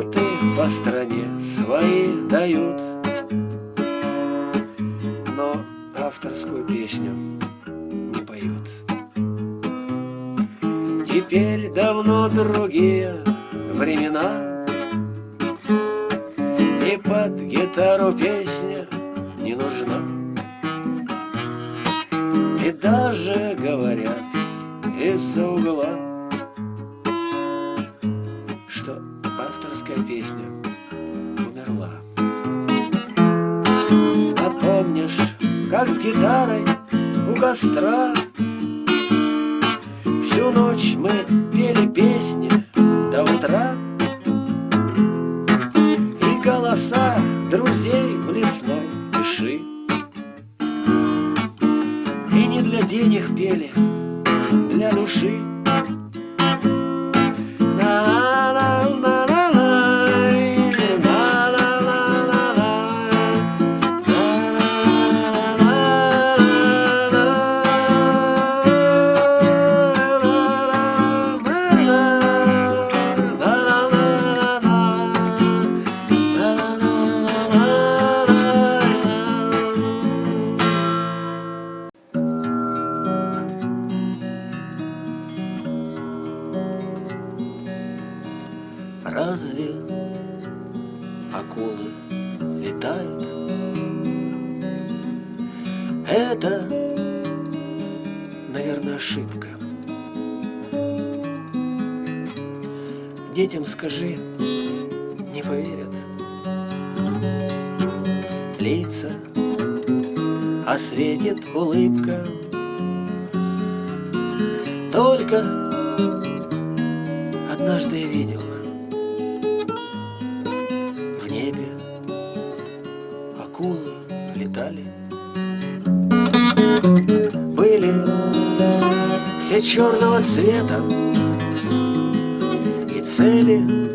карты по стране свои дают, но авторскую песню не поют. Теперь давно другие времена, и под гитару песня не нужна. И даже говорят из-за угла как с гитарой у костра. Всю ночь мы пели песни до утра. И голоса друзей в лесной пиши. И не для денег пели, для души. улыбка. Только однажды я видел В небе акулы летали. Были все черного цвета И цели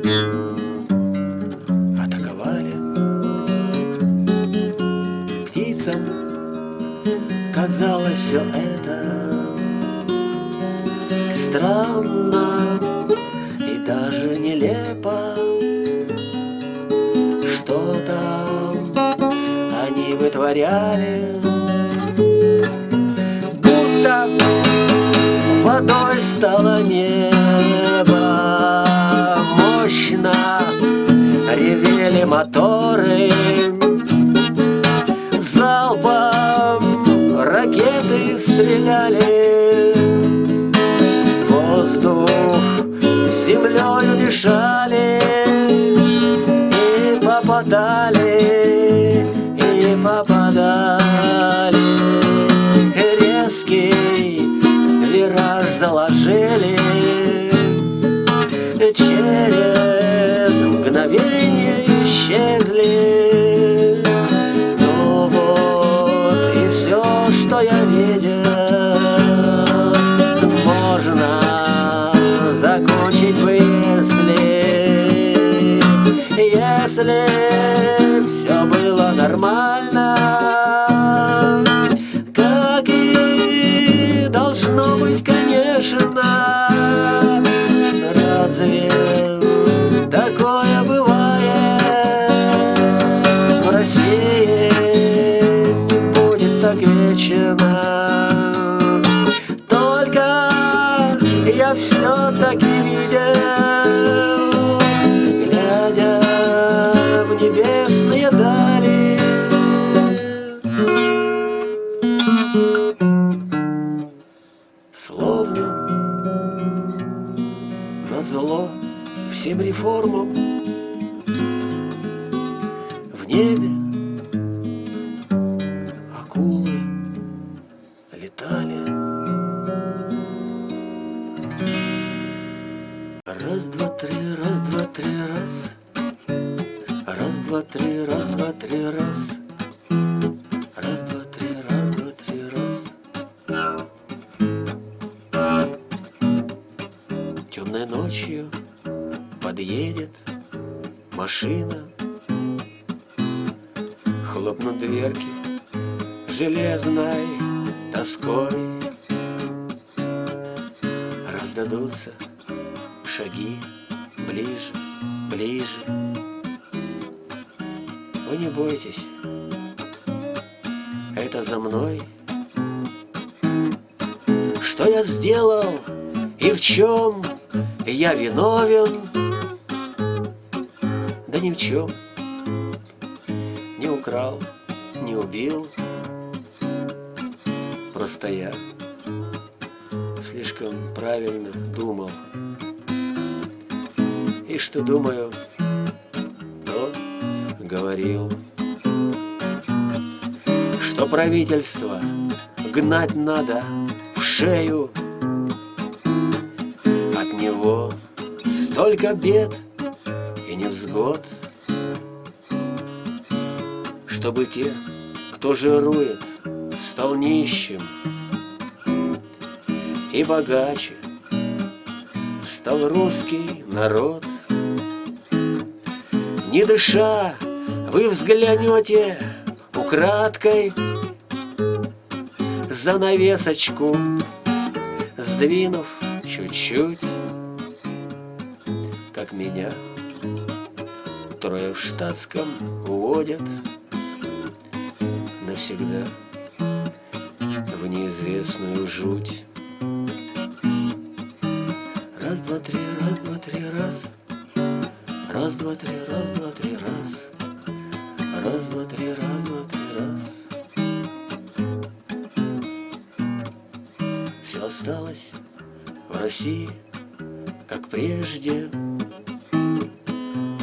говоряли Раз, два, три, раз, два, три, раз. Раз, два, три, раз, два, три, раз. Раз, два, три, раз, два, три, раз. Темной ночью подъедет машина Хлопнут дверки железной тоской шаги ближе, ближе. Вы не бойтесь, это за мной. Что я сделал и в чем? Я виновен. Да ни в чем гнать надо в шею. От него столько бед и невзгод Чтобы те, кто жирует, стал нищим И богаче стал русский народ. Не дыша, вы взглянете украдкой Занавесочку Сдвинув чуть-чуть Как меня Трое в штатском уводят Навсегда В неизвестную жуть Все осталось в России, как прежде.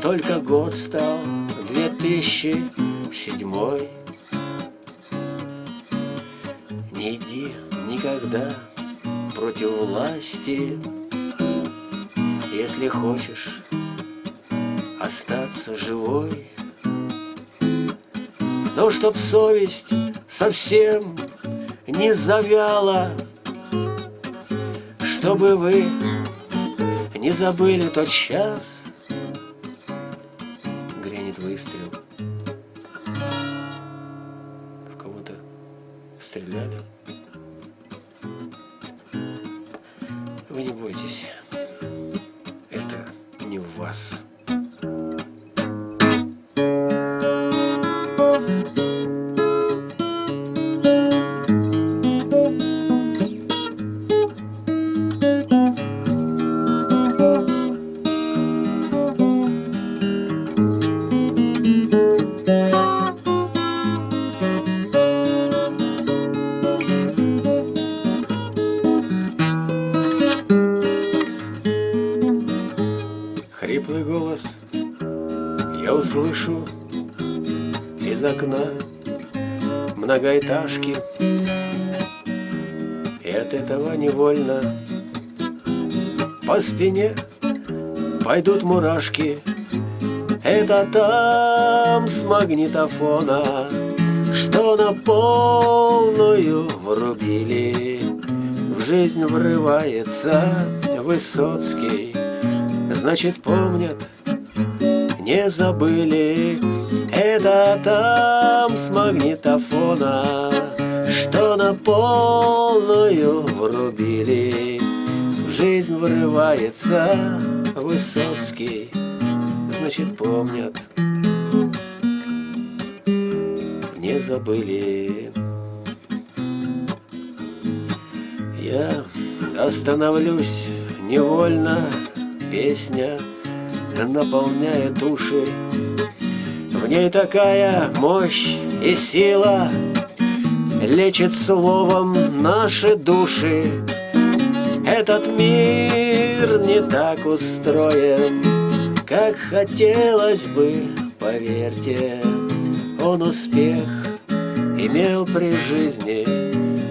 Только год стал 2007 Не иди никогда против власти. Если хочешь остаться живой Но чтоб совесть совсем не завяла Чтобы вы не забыли тот час многоэтажки И от этого невольно по спине пойдут мурашки. Это там с магнитофона Что на полную врубили. В жизнь врывается Высоцкий Значит, помнят, не забыли. Это там с магнитофона жизнь врывается Высоцкий Значит, помнят не забыли. Я остановлюсь невольно, песня наполняет души. В ней такая мощь и сила Лечит словом наши души. Этот мир не так устроен, Как хотелось бы, поверьте, Он успех имел при жизни,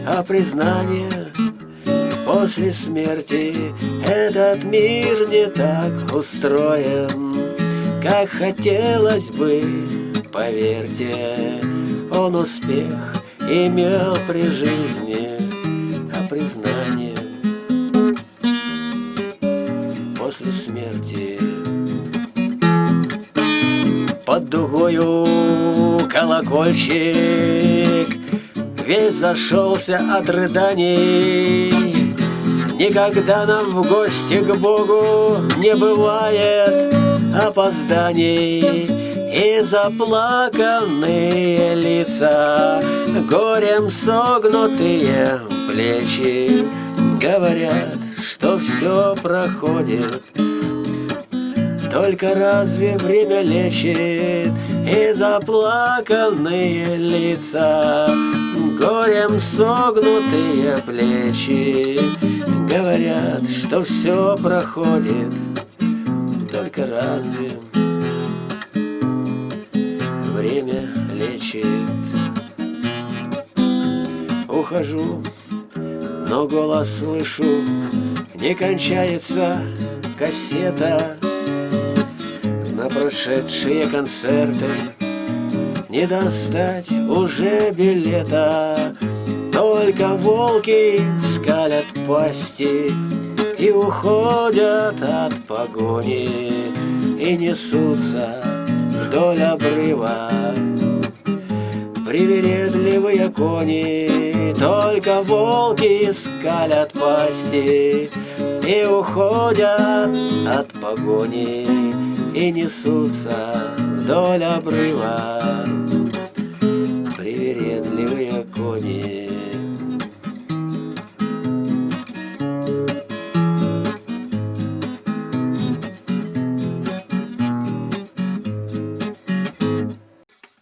А признание после смерти. Этот мир не так устроен, как хотелось бы, поверьте, он успех имел при жизни, дугою колокольчик. Весь зашелся от рыданий. Никогда нам в гости к Богу не бывает опозданий. И заплаканные лица, горем согнутые плечи Говорят, что все проходит только разве время лечит и заплаканные лица, Горем согнутые плечи Говорят, что все проходит, только разве время лечит? Ухожу, но голос слышу, не кончается кассета прошедшие концерты Не достать уже билета. Только волки скалят пасти И уходят от погони И несутся вдоль обрыва. Привередливые кони Только волки скалят пасти И уходят от погони и несутся вдоль обрыва привередливые кони.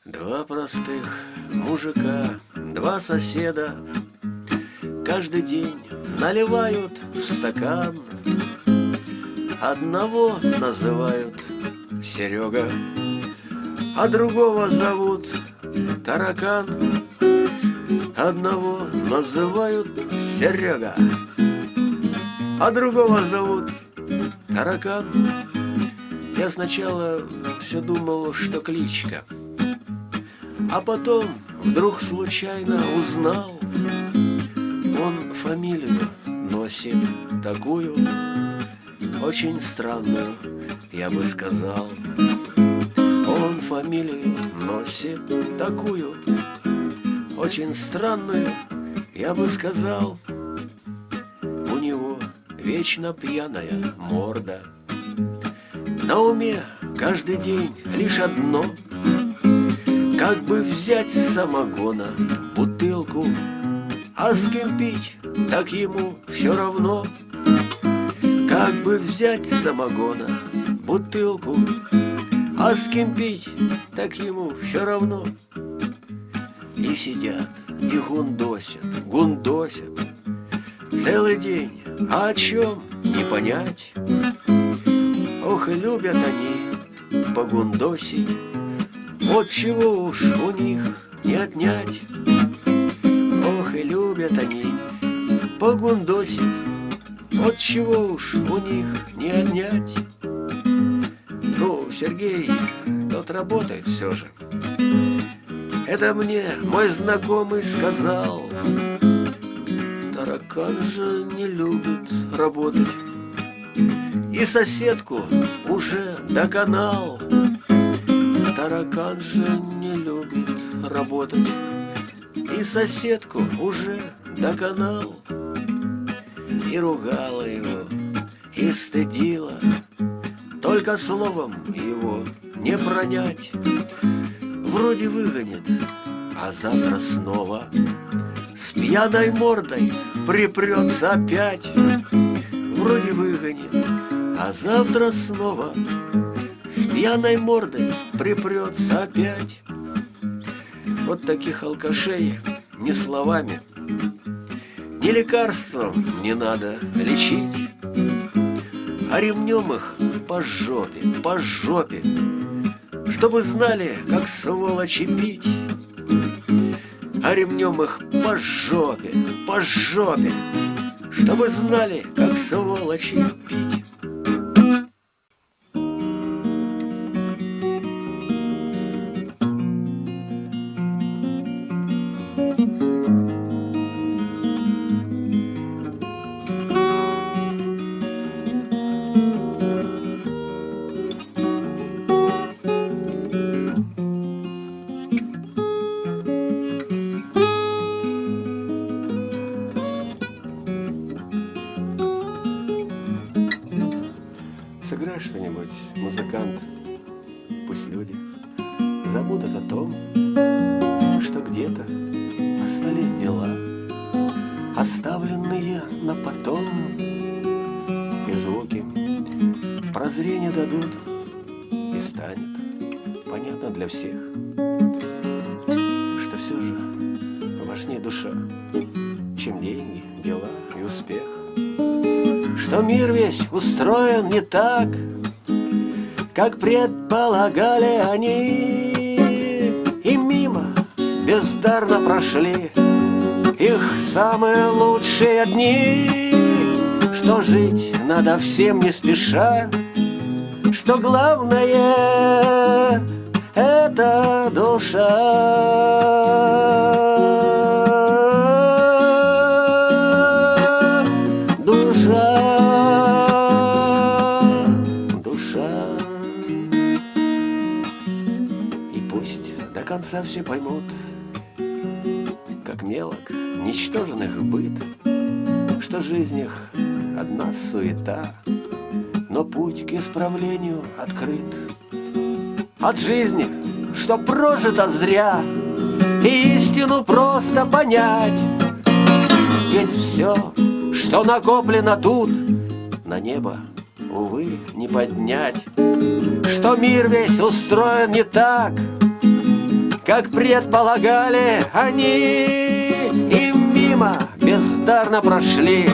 Два простых мужика, два соседа Каждый день наливают в стакан Одного называют Серега, а другого зовут Таракан. Одного называют Серега, а другого зовут Таракан. Я сначала все думал, что кличка, а потом вдруг случайно узнал, он фамилию носит такую, очень странную, я бы сказал. Он фамилию носит такую, очень странную, я бы сказал. У него вечно пьяная морда. На уме каждый день лишь одно Как бы взять самогона бутылку А с кем пить, так ему все равно как бы взять самогона, бутылку, А с кем пить, так ему все равно. И сидят, и гундосят, гундосят Целый день, а о чем не понять. Ох, и любят они погундосить, Вот чего уж у них не отнять. Ох, и любят они погундосить, вот чего уж у них не отнять. Ну, Сергей, тот работает все же. Это мне мой знакомый сказал. Таракан же не любит работать. И соседку уже доконал. Таракан же не любит работать. И соседку уже доконал и ругала его, и стыдила. Только словом его не пронять. Вроде выгонит, а завтра снова С пьяной мордой припрется опять Вроде выгонит, а завтра снова С пьяной мордой припрется опять Вот таких алкашей не словами Ни лекарством не надо лечить А ремнем их по жопе, по жопе Чтобы знали, как сволочи пить. А ремнем их по жопе, по жопе Чтобы знали, как сволочи пить так, как предполагали они, и мимо бездарно прошли их самые лучшие дни, что жить надо всем не спеша, что главное это душа. Конца все поймут, Как мелок, ничтожных быт, Что жизнь их одна суета, Но путь к исправлению открыт. От жизни, что прожито зря, И истину просто понять, Ведь все, что накоплено тут, На небо, увы, не поднять, Что мир весь устроен не так, как предполагали они, и мимо бездарно прошли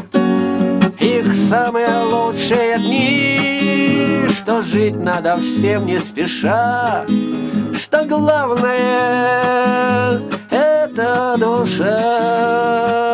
их самые лучшие дни, что жить надо всем не спеша, что главное это душа.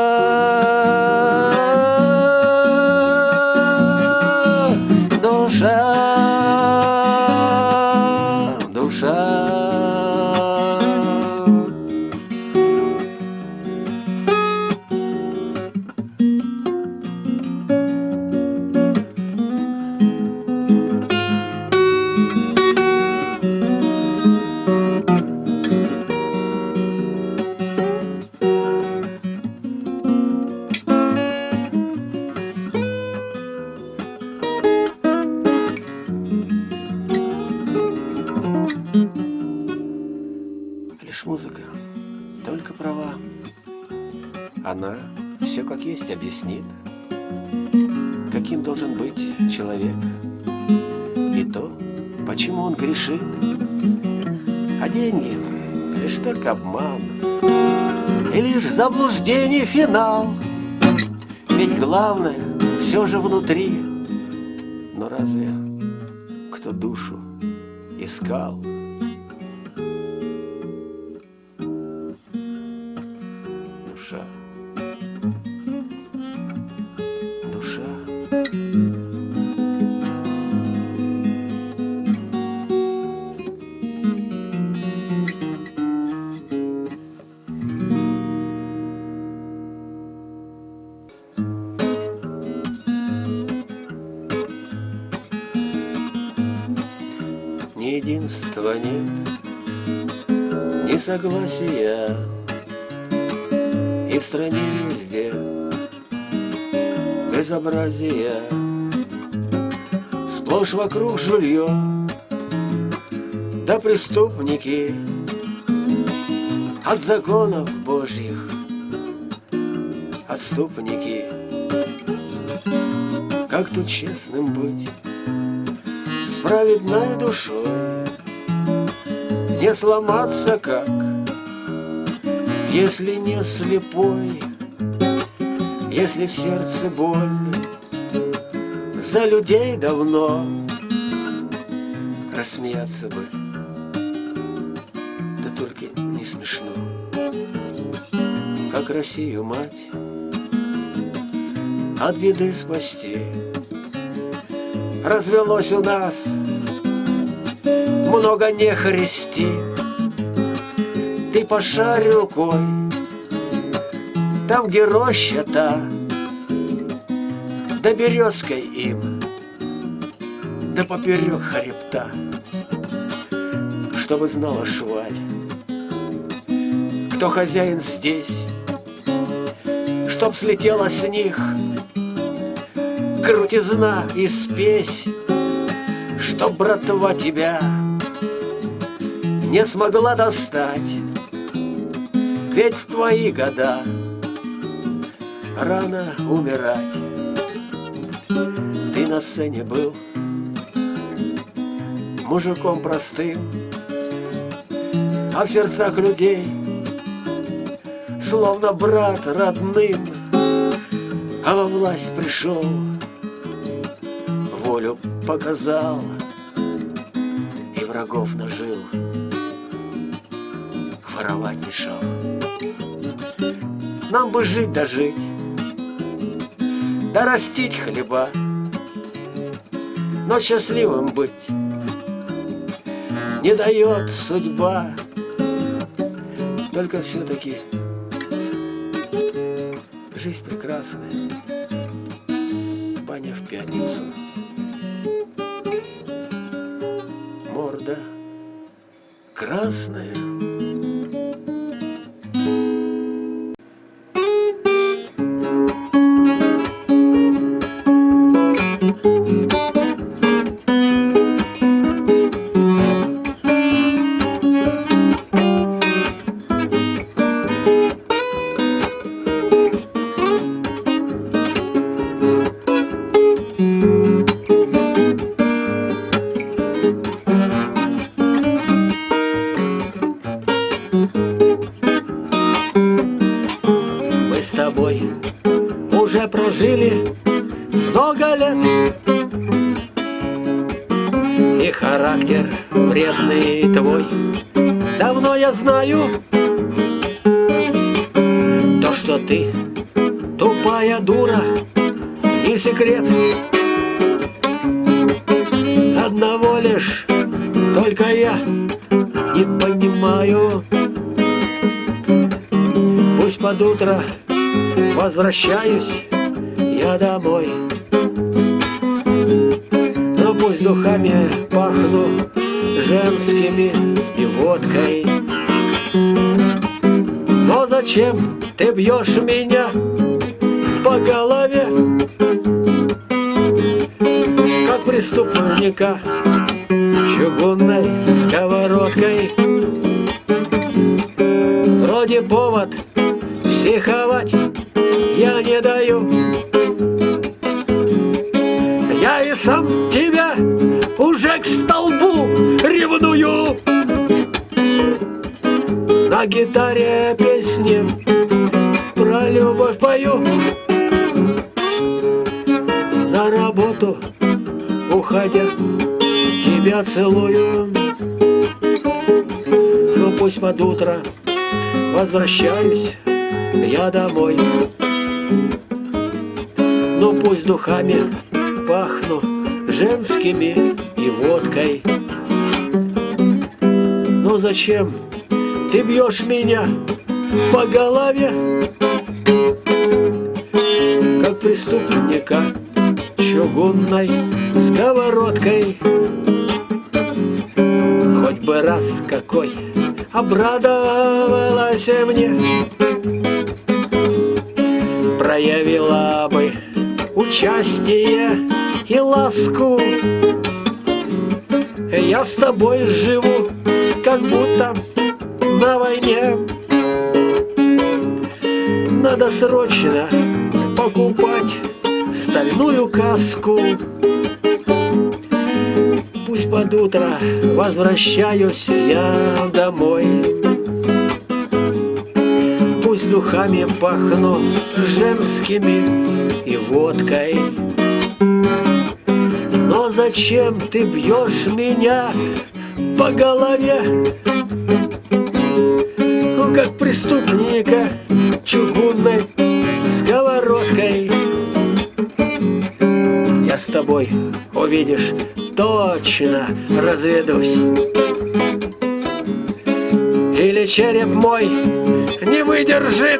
Человек, И то, почему он грешит. А деньги — лишь только обман, И лишь заблуждение финал. Ведь главное все же внутри. Но разве кто душу искал? Согласия и в стране везде. Безобразие Сплошь вокруг жилье Да преступники от законов Божьих. Отступники. Как тут честным быть с праведной душой, Не сломаться как, если не слепой, Если в сердце боль за людей давно Рассмеяться бы, да только не смешно Как Россию мать от беды спасти. Развелось у нас много нехристи. Ты пошарь рукой, там, где роща та, Да березкой им, да поперек хребта, Чтобы знала шваль, кто хозяин здесь, Чтоб слетела с них крутизна и спесь, Чтоб братва тебя не смогла достать, Ведь в твои года рано умирать. Ты на сцене был мужиком простым, А в сердцах людей словно брат родным, А во власть пришел волю показал И врагов нажил Воровать мешал Нам бы жить да жить Да растить хлеба Но счастливым быть Не дает судьба. Только все-таки Жизнь прекрасная. Баня в пятницу. Морда красная. Возвращаюсь я домой. Но пусть духами пахну женскими и водкой. Но зачем ты бьешь меня по голове? Как преступника чугунной сковородкой. Вроде повод психовать даю Я и сам тебя уже к столбу ревную. На гитаре песни про любовь пою. На работу уходя тебя целую. Ну пусть под утро возвращаюсь я домой пусть духами пахну женскими и водкой. Но зачем ты бьешь меня по голове, как преступника чугунной сковородкой? Хоть бы раз какой обрадовалась мне, участие и ласку. Я с тобой живу, как будто на войне. Надо срочно покупать стальную каску. Пусть под утро возвращаюсь я домой духами пахну женскими и водкой. Но зачем ты бьешь меня по голове? Ну, как преступника чугунной сковородкой. Я с тобой, увидишь, точно разведусь череп мой не выдержит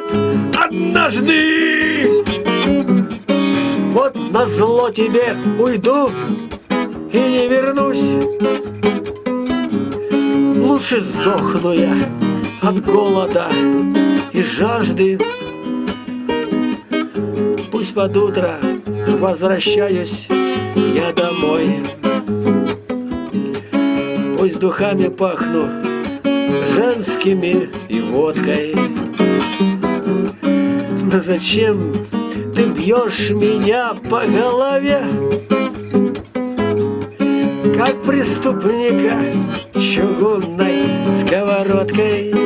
однажды. Вот на зло тебе уйду и не вернусь. Лучше сдохну я от голода и жажды. Пусть под утро возвращаюсь я домой. Пусть духами пахну женскими и водкой Но зачем ты бьешь меня по голове? Как преступника чугунной сковородкой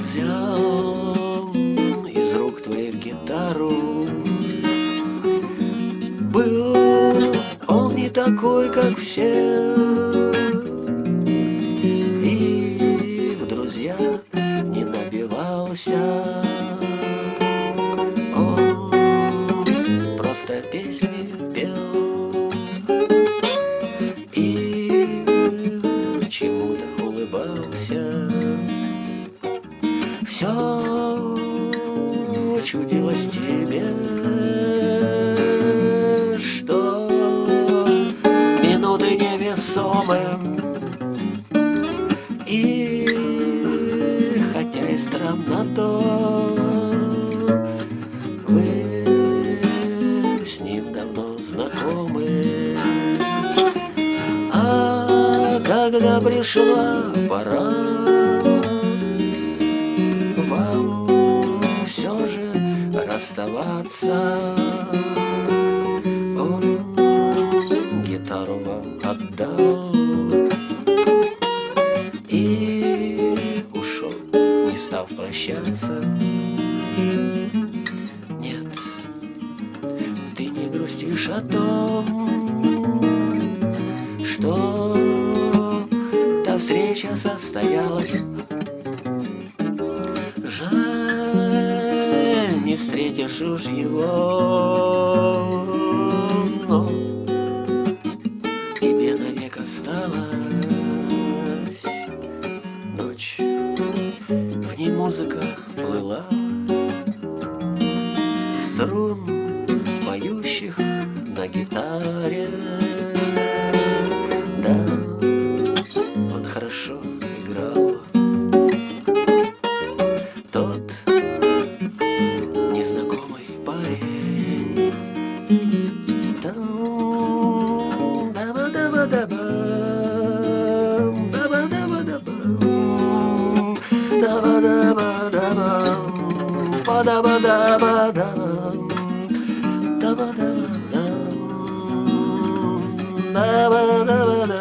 Взял из рук твоих гитару. Был он не такой, как все da ba da ba da da ba da ba da ba da ba da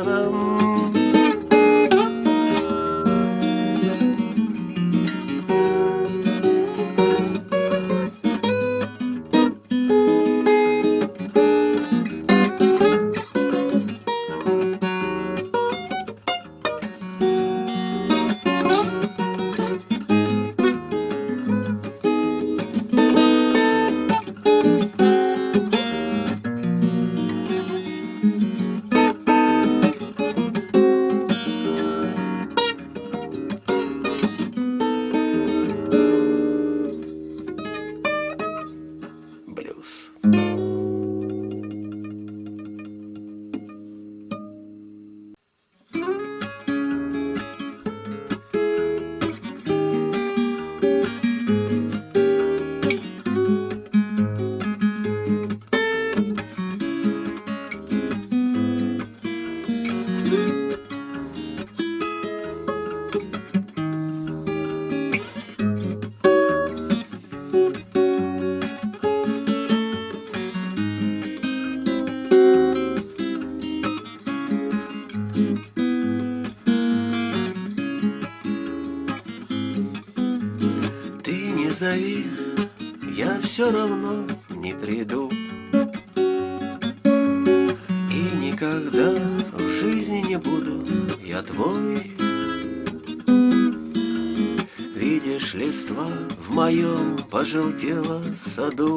пожелтела в саду.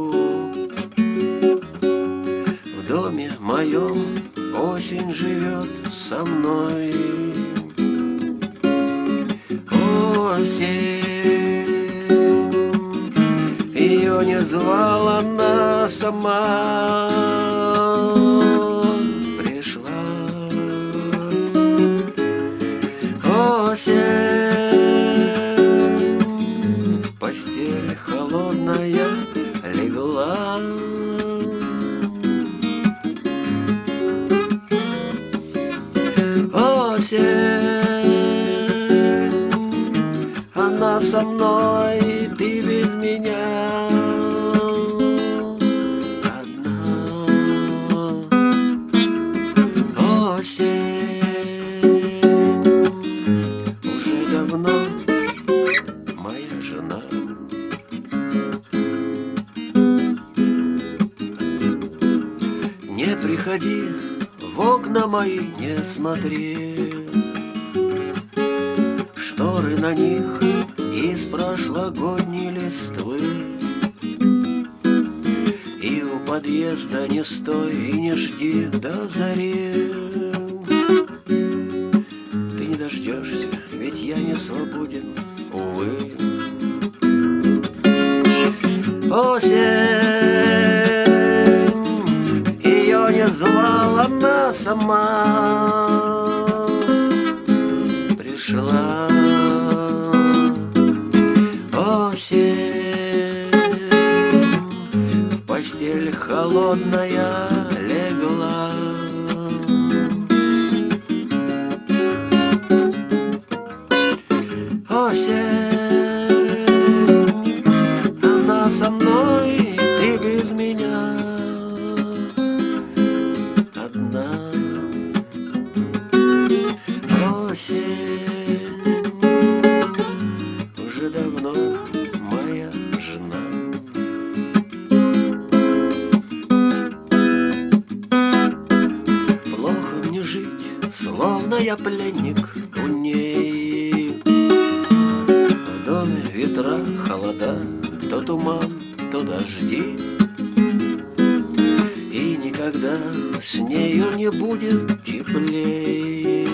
никогда с нею не будет теплее.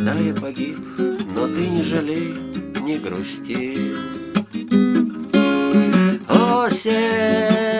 Да, я погиб, но ты не жалей, не грусти. Осень!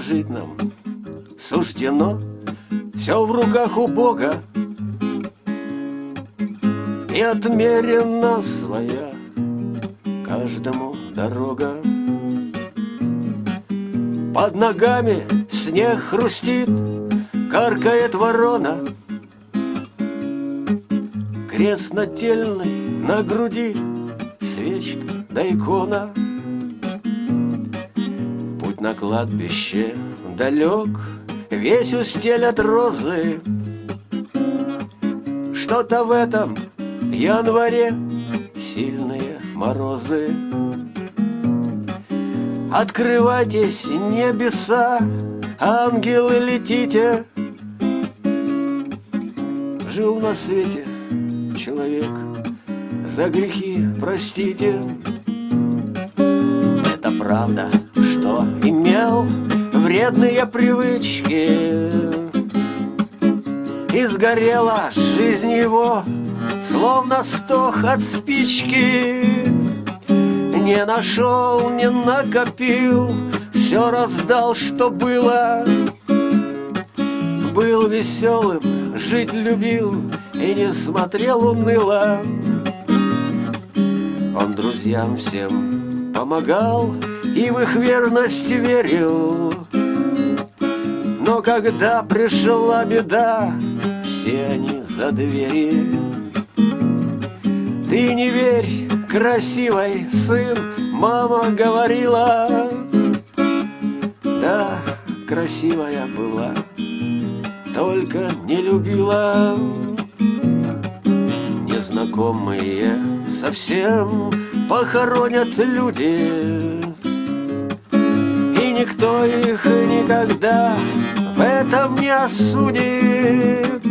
Жить нам суждено, все в руках у Бога, И отмерена своя каждому дорога. Под ногами снег хрустит, каркает ворона, Крест нательный на груди, свечка да икона. Кладбище далек, весь устелят розы. Что-то в этом январе сильные морозы. Открывайтесь, небеса, ангелы летите. Жил на свете человек, за грехи простите. Это правда, вредные привычки. И сгорела жизнь его, словно стох от спички. Не нашел, не накопил, все раздал, что было. Был веселым, жить любил и не смотрел уныло. Он друзьям всем помогал и в их верность верил. Но когда пришла беда, все они за двери. Ты не верь, красивой сын, мама говорила. Да, красивая была, только не любила. Незнакомые совсем похоронят люди И никто их никогда этом не осудит.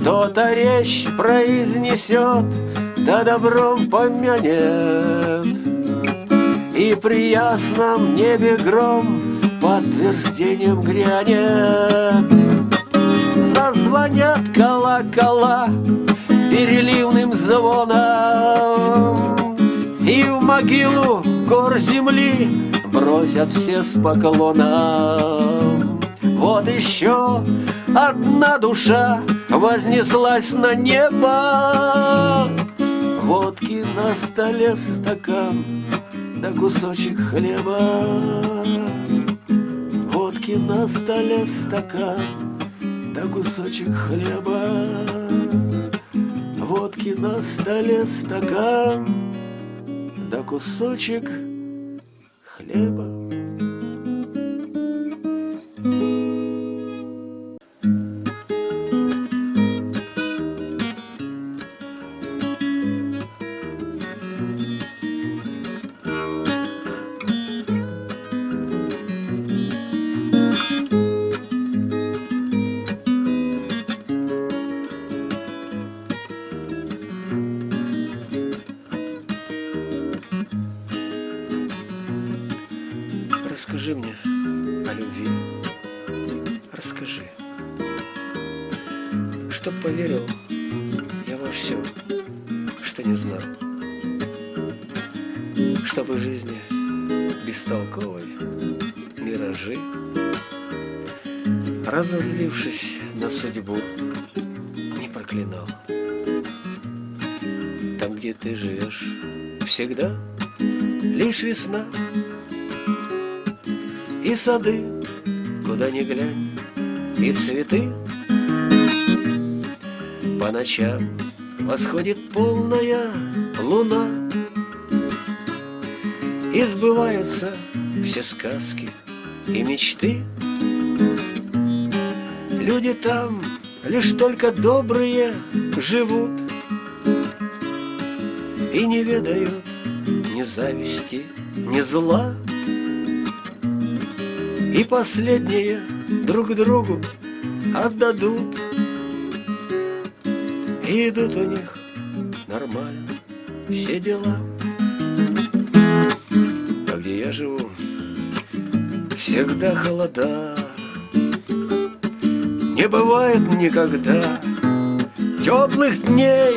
Кто-то речь произнесет, да добром помянет. И при ясном небе гром подтверждением грянет. Зазвонят колокола переливным звоном И в могилу гор земли бросят все с поклоном Вот еще одна душа вознеслась на небо. Водки на столе стакан, да кусочек хлеба. Водки на столе стакан Да кусочек хлеба. Водки на столе стакан Да кусочек хлеба Чтобы жизни бестолковой миражи, Разозлившись на судьбу, не проклинал. Там, где ты живешь, всегда лишь весна — и сады, куда ни глянь, и цветы. По ночам восходит полная луна, И сбываются все сказки и мечты. Люди там лишь только добрые живут И не ведают ни зависти, ни зла. И последние друг другу отдадут И идут у них нормально все дела всегда холода. Не бывает никогда теплых дней.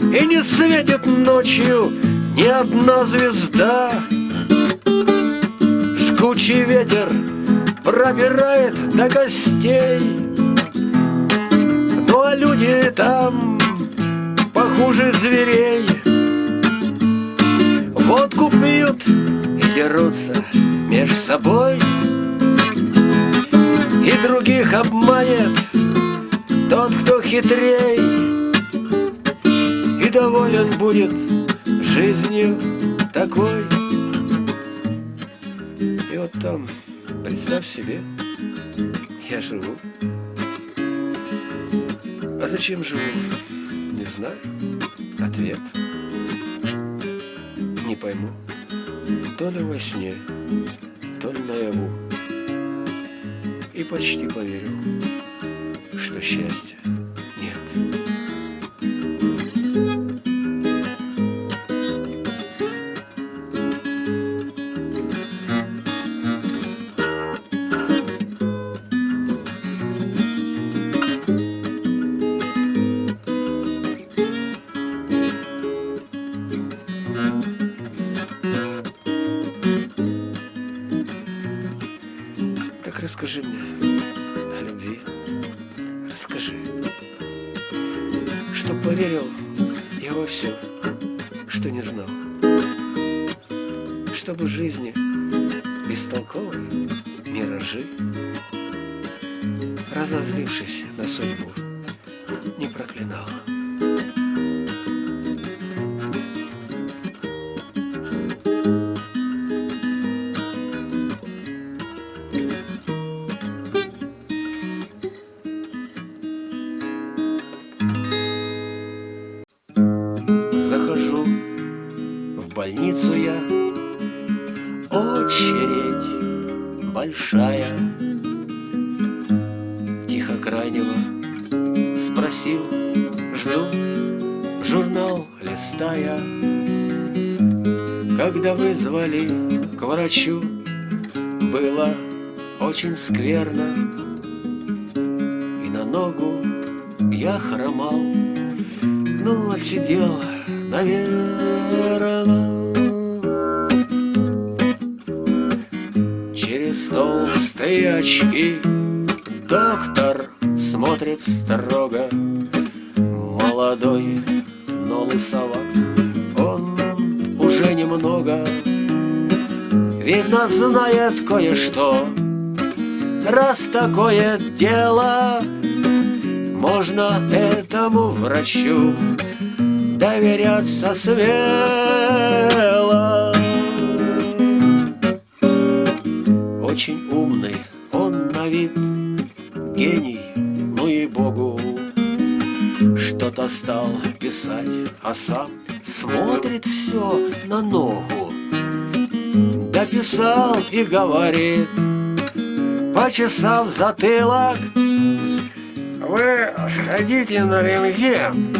И не светит ночью ни одна звезда. Жгучий ветер пробирает до костей. Ну а люди там похуже зверей. Водку пьют и дерутся меж собой И других обманет тот, кто хитрей И доволен будет жизнью такой вот там, представь себе, я живу. А зачем живу? Не знаю. Ответ. Не пойму. То ли во сне, то ли наяву. И почти поверил, что счастья Чтобы жизни бестолковой миражи, Разозлившись на судьбу, Когда вызвали к врачу Было очень скверно И на ногу я хромал Ну, отсидел наверное. Через толстые очки кое-что, раз такое дело, можно этому врачу доверяться смело. Очень умный он на вид, гений, ну и богу. Что-то стал писать, а сам смотрит все на ногу. Дописал и говорит, почесав затылок, вы сходите на рентген,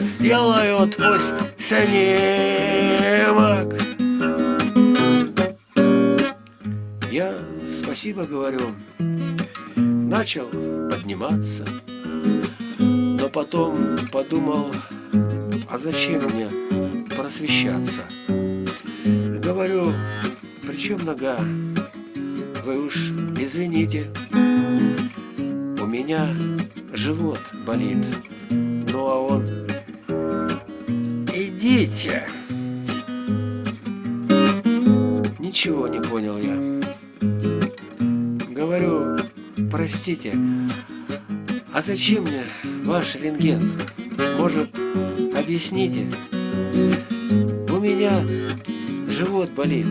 сделают пусть снимок. Я спасибо говорю, начал подниматься, но потом подумал, а зачем мне просвещаться? Говорю, причем нога? Вы уж извините, у меня живот болит. Ну а он, идите. Ничего не понял я. Говорю, простите, а зачем мне ваш рентген? Может, объясните? У меня живот болит.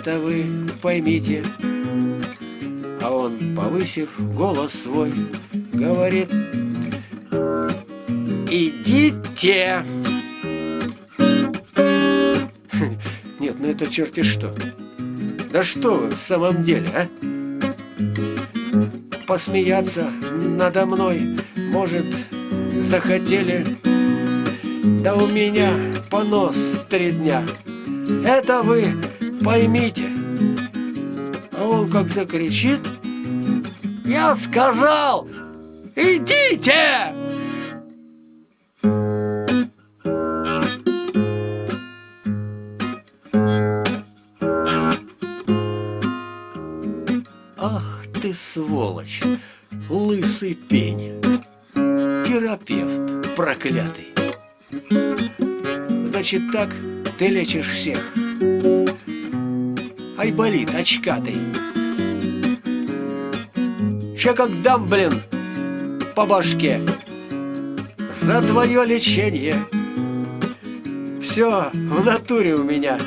Это вы поймите. А он, повысив голос свой, говорит, идите. Нет, ну это черти что. Да что вы в самом деле, а? Посмеяться надо мной, может, захотели. Да у меня понос три дня. Это вы поймите. А он как закричит, я сказал, идите! Ах ты сволочь, лысый пень, терапевт проклятый. Значит так ты лечишь всех. Айболит очкатый. Ща как дам, блин, по башке. За твое лечение. Все в натуре у меня.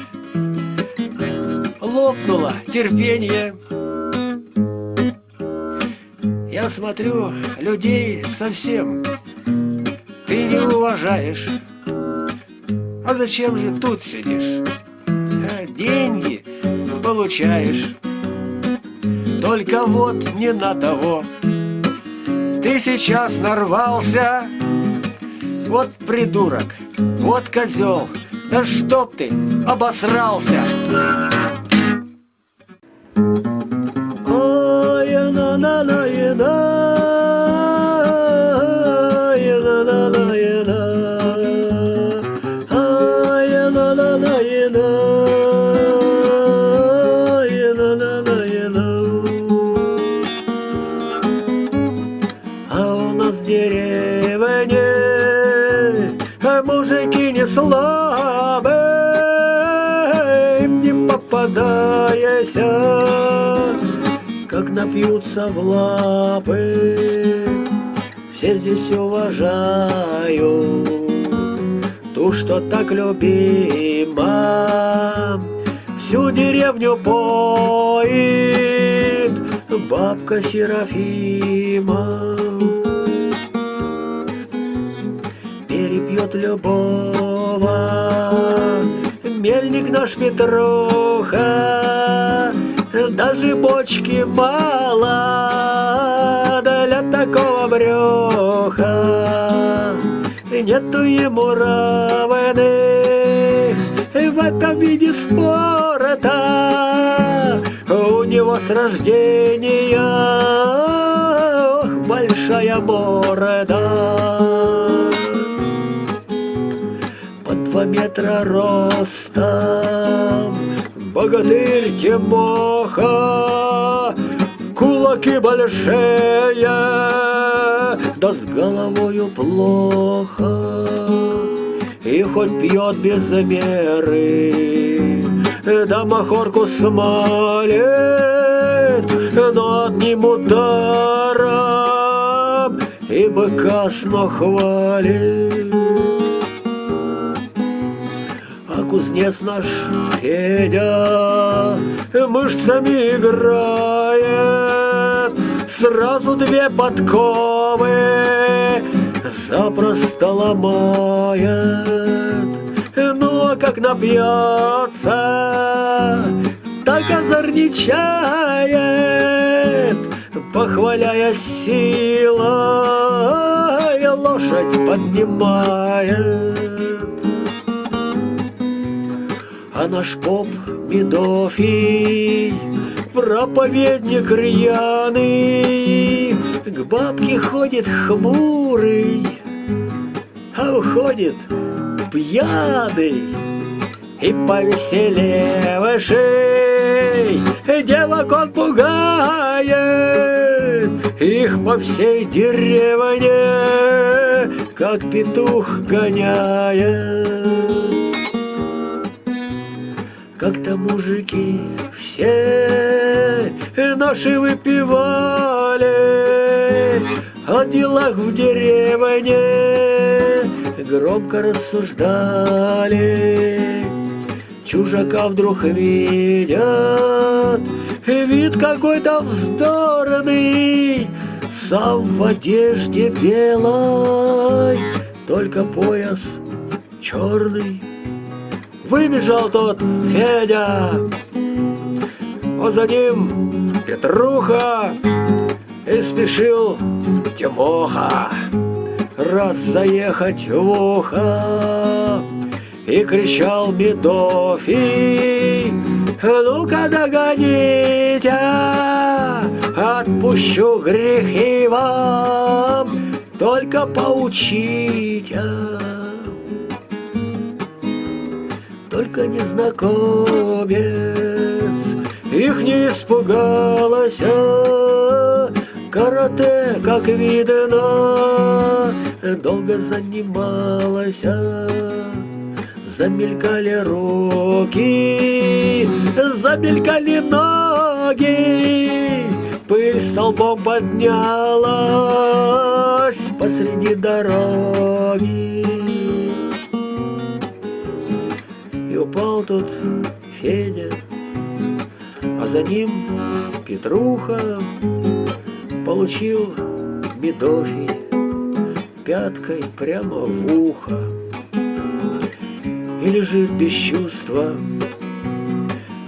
Лопнуло терпение. Я смотрю, людей совсем Ты не уважаешь. А зачем же тут сидишь? А деньги получаешь. Только вот не на того. Ты сейчас нарвался. Вот придурок, вот козел. Да чтоб ты обосрался напьются в лапы. Все здесь уважаю ту, что так любима, всю деревню поит бабка Серафима. Перепьет Петрова, мельник наш Петруха, даже бочки мало для такого бреха. Нету ему равных в этом виде спорта. У него с рождения ох, большая морда два метра ростом, Богатырь Тимоха, кулаки большие, да с головою плохо. И хоть пьет без меры, да махорку смалит, но одним ударом и быка сно хвалит. Кузнец наш Федя мышцами играет, сразу две подковы запросто ломает. Ну, а как напьется, так озорничает, Похваляя силой, лошадь поднимает. А наш поп Медофий, проповедник рьяный, К бабке ходит хмурый, а уходит пьяный и повеселевший. Девок он пугает их по всей деревне, как петух гоняет. Как-то мужики все наши выпивали О делах в деревне Громко рассуждали. Чужака вдруг видят Вид какой-то вздорный Сам в одежде белой Только пояс черный Выбежал тот Федя, вот за ним Петруха, и спешил Тимоха, раз заехать в ухо. И кричал Медофий, ну-ка догоните, отпущу грехи вам, только поучите только незнакомец. Их не испугалась Карате, как видно, долго занималась Замелькали руки, замелькали ноги Пыль столбом поднялась посреди дороги упал тут Федя, а за ним Петруха получил Медофий пяткой прямо в ухо и лежит без чувства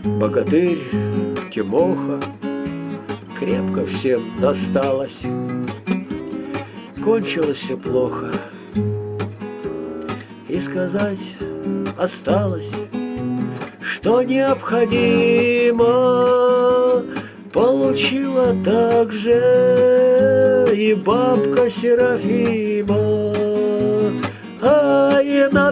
богатырь Тимоха. Крепко всем досталось, кончилось все плохо. И сказать осталось что необходимо, Получила также и бабка Серафима. Ай, на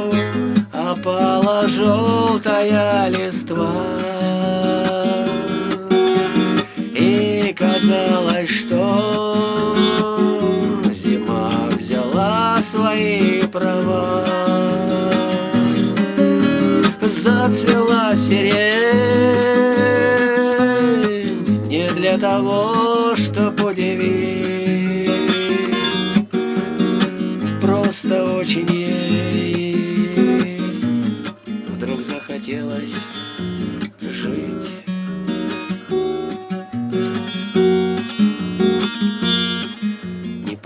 Опала желтая листва. И казалось, что Зима взяла свои права. Зацвела сирень Не для того,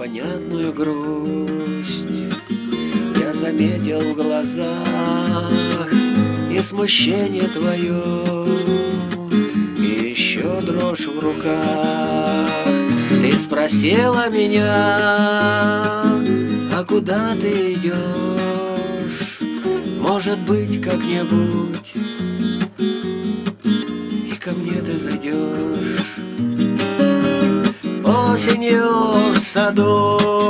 Непонятную грусть. Я заметил в глазах И смущение твое И еще дрожь в руках. Ты спросила меня А куда ты идешь? Может быть, как-нибудь И ко мне ты зайдешь? Осенью pensador.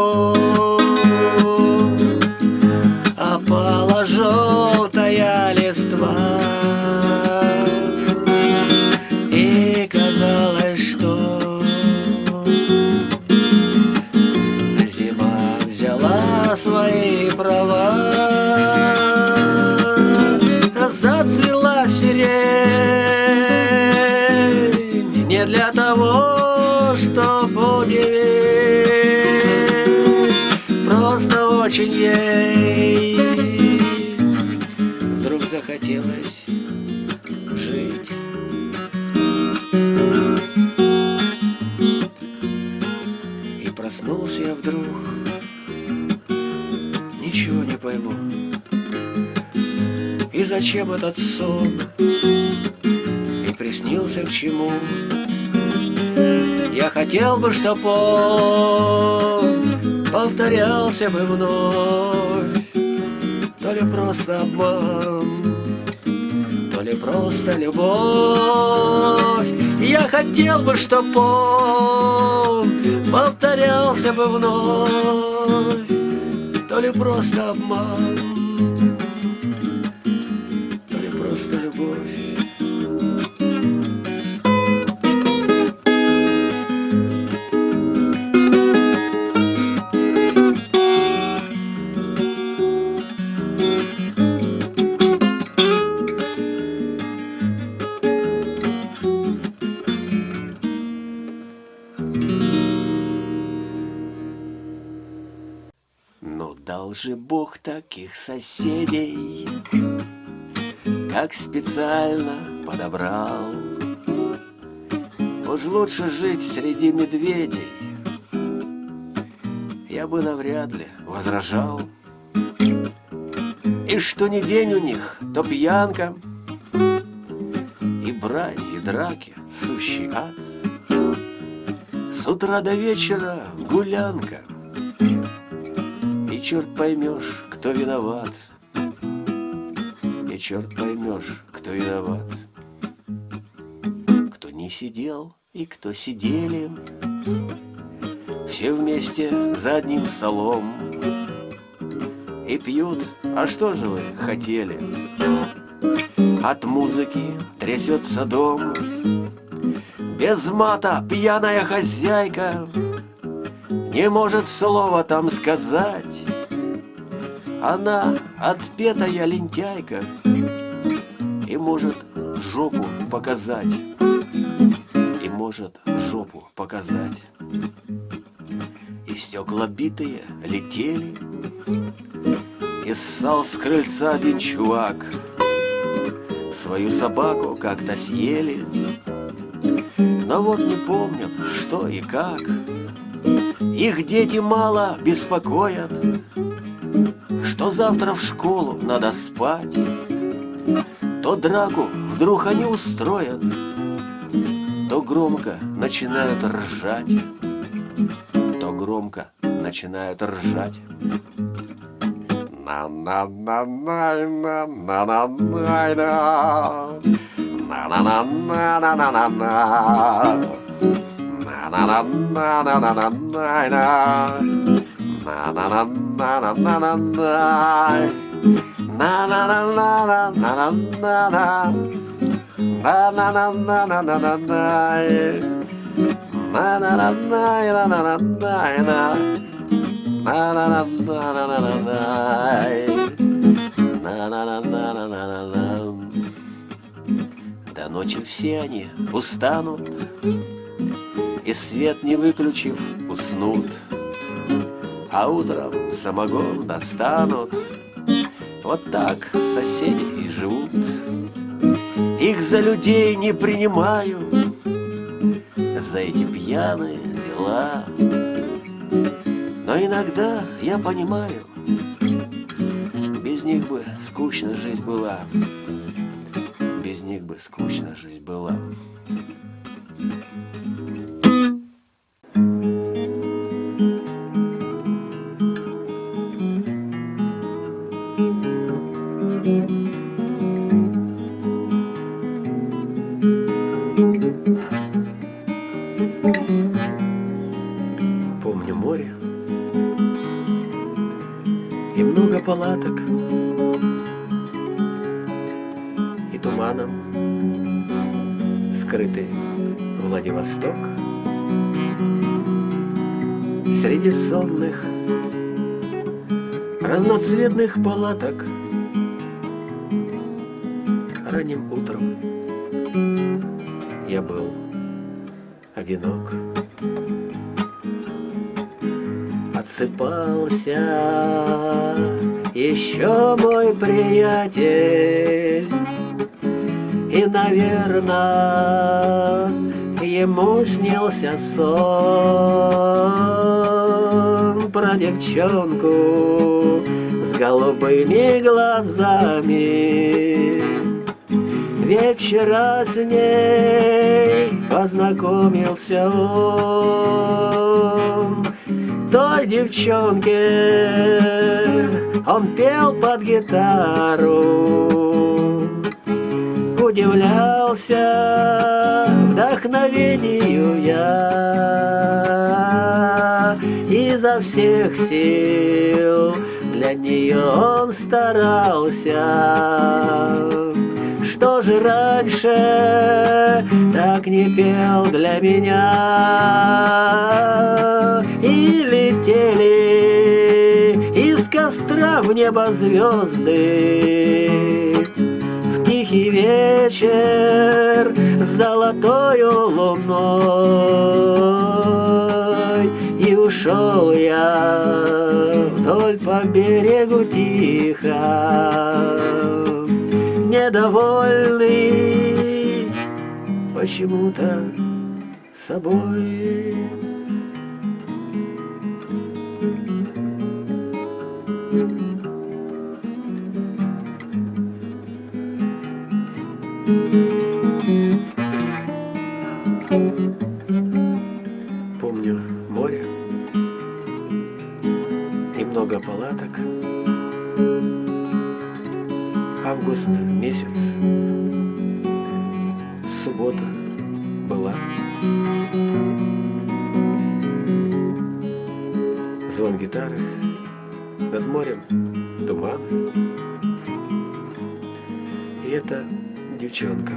Зачем этот сон? И приснился к чему? Я хотел бы, чтоб он Повторялся бы вновь. То ли просто обман то ли просто любовь. Я хотел бы, чтоб он повторялся бы вновь, то ли просто обман, Бог таких соседей, Как специально подобрал. Уж лучше жить среди медведей, Я бы навряд ли возражал. И что ни день у них, то пьянка, И брань, и драки, сущий ад. С утра до вечера гулянка — черт поймешь, кто виноват. И черт поймешь, кто виноват. Кто не сидел и кто сидели. Все вместе за одним столом. И пьют, а что же вы хотели? От музыки трясется дом. Без мата пьяная хозяйка не может слова там сказать. Она отпетая лентяйка И может жопу показать. И может жопу показать. И стекла битые летели. И ссал с крыльца один чувак. Свою собаку как-то съели. Но вот не помнят, что и как. Их дети мало беспокоят что завтра в школу надо спать, То драку вдруг они устроят, То громко начинают ржать, То громко начинают ржать. на на на на на на на на на на на на на на-на-на-на-най, на-на-на-на-на-на-най, на-на-на-на-на-най, на-на-на-на-на-най, на-на-на-на-на-най, на-на-на-на-на-най. до ночи все они устанут, И свет не выключив уснут. А утром самогон достанут. Вот так соседи и живут. Их за людей не принимаю, За эти пьяные дела. Но иногда я понимаю, Без них бы скучно жизнь была без них бы скучно жизнь была. И много палаток. Туманом Скрытый Владивосток. Среди сонных Разноцветных палаток. Ранним утром Я был одинок Отсыпался еще мой приятель. И, наверное, ему снился сон Про девчонку с голубыми глазами. Ведь вчера с ней познакомился он Той девчонке. Он пел под гитару удивлялся вдохновению я. Изо всех сил для нее он старался Что же раньше так не пел для меня? И летели из костра в небо звезды тихий вечер с золотою луной. И ушел я вдоль по берегу тихо Недовольный почему-то собой Помню море и много палаток. Август месяц, суббота была. Звон гитары, над морем туман. И это девчонка.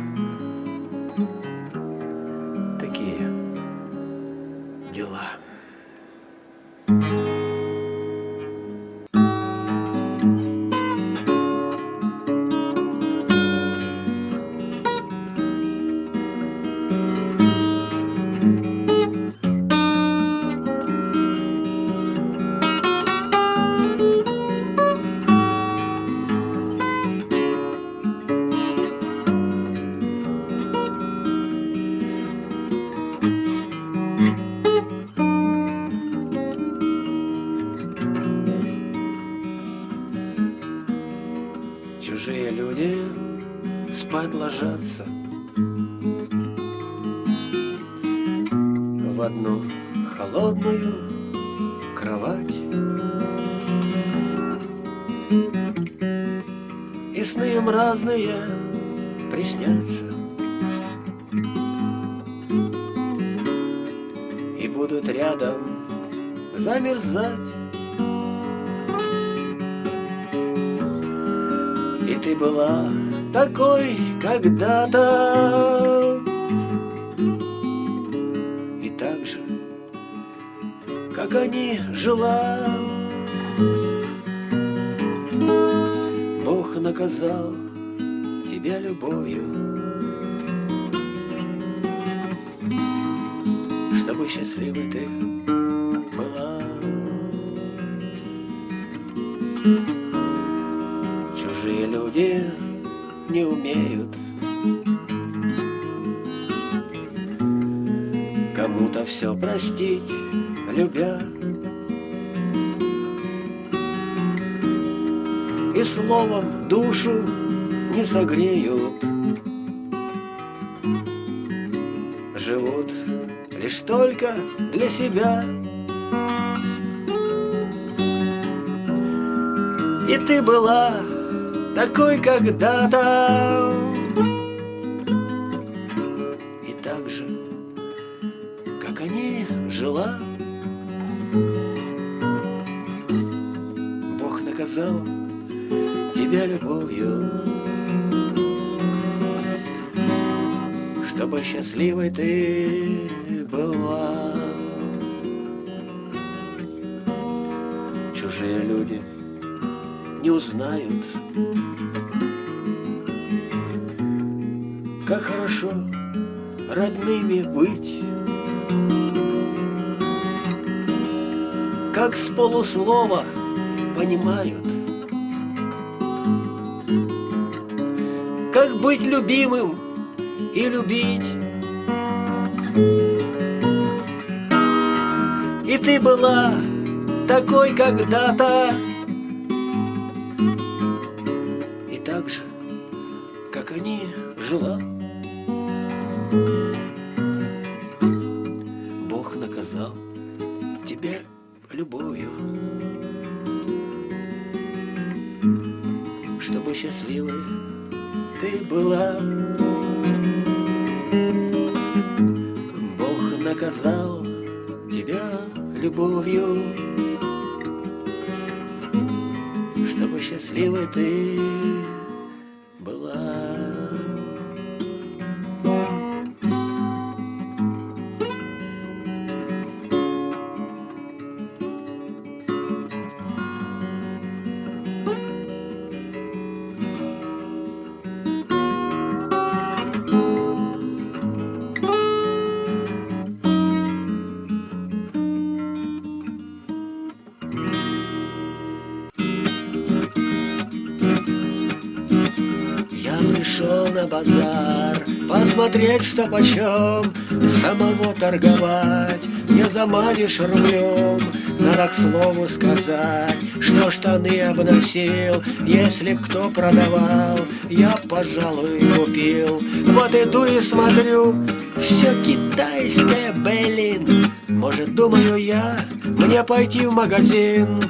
Кому-то все простить, любя. И словом душу не согреют. Живут лишь только для себя. И ты была такой когда-то счастливой ты была. Чужие люди не узнают Как хорошо родными быть Как с полуслова понимают Как быть любимым и любить ты была такой когда-то базар. Посмотреть, что почем Самого торговать. Не заманишь рублем Надо к слову сказать Что штаны обносил. Если б кто продавал Я, пожалуй, купил. Вот иду и смотрю Все китайское, блин. Может, думаю я Мне пойти в магазин.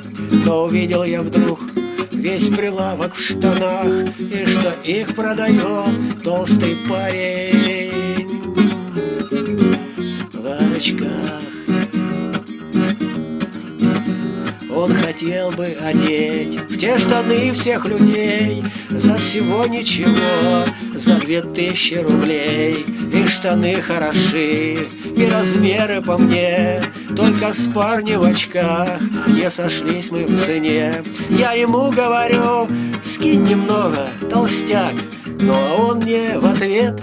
Но увидел я вдруг Весь прилавок в штанах И что их продает толстый парень. В очках. Он хотел бы одеть в те штаны всех людей. За всего ничего, за две тысячи рублей. И штаны хороши, и размеры по мне Только с парнем в очках не сошлись мы в цене. Я ему говорю, скинь немного, толстяк Но он мне в ответ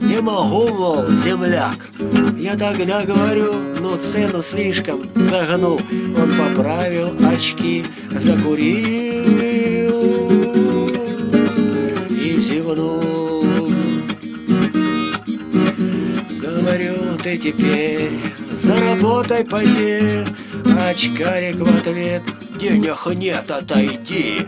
не могу, мол, земляк Я тогда говорю, ну цену слишком загнул Он поправил очки, закурил И зевнул. Говорю, ты теперь заработай поди Очкарик в ответ, денег нет, отойди.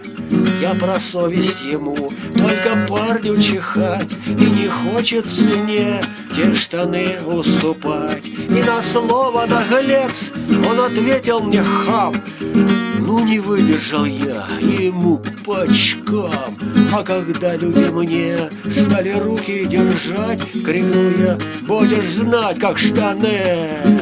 Я про совесть ему, только парню чихать. И не хочет цене те штаны уступать. И на слово наглец он ответил мне хам. Ну не выдержал я ему по очкам А когда люди мне стали руки держать Крикнул я, будешь знать, как штаны